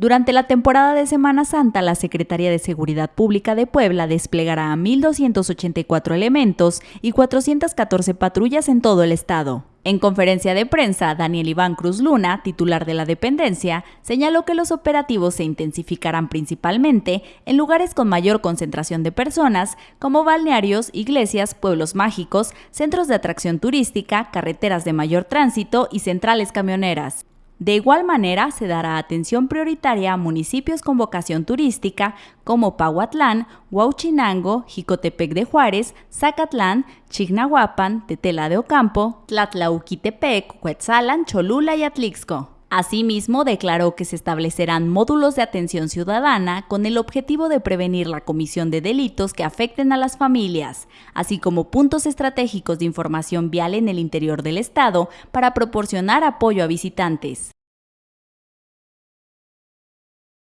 Durante la temporada de Semana Santa, la Secretaría de Seguridad Pública de Puebla desplegará a 1.284 elementos y 414 patrullas en todo el estado. En conferencia de prensa, Daniel Iván Cruz Luna, titular de la dependencia, señaló que los operativos se intensificarán principalmente en lugares con mayor concentración de personas, como balnearios, iglesias, pueblos mágicos, centros de atracción turística, carreteras de mayor tránsito y centrales camioneras. De igual manera, se dará atención prioritaria a municipios con vocación turística como Pahuatlán, Huauchinango, Jicotepec de Juárez, Zacatlán, Chignahuapan, Tetela de Ocampo, Tlatlauquitepec, Cuetzalan, Cholula y Atlixco. Asimismo, declaró que se establecerán módulos de atención ciudadana con el objetivo de prevenir la comisión de delitos que afecten a las familias, así como puntos estratégicos de información vial en el interior del Estado para proporcionar apoyo a visitantes.